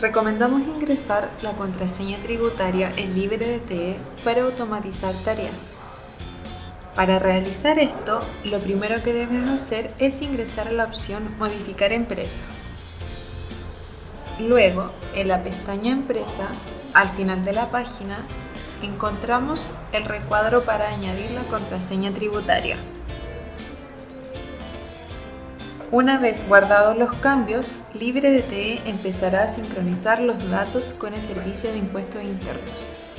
Recomendamos ingresar la contraseña tributaria en LibreDTE para automatizar tareas. Para realizar esto, lo primero que debes hacer es ingresar a la opción Modificar empresa. Luego, en la pestaña Empresa, al final de la página, encontramos el recuadro para añadir la contraseña tributaria. Una vez guardados los cambios, LibreDTE empezará a sincronizar los datos con el Servicio de Impuestos Internos.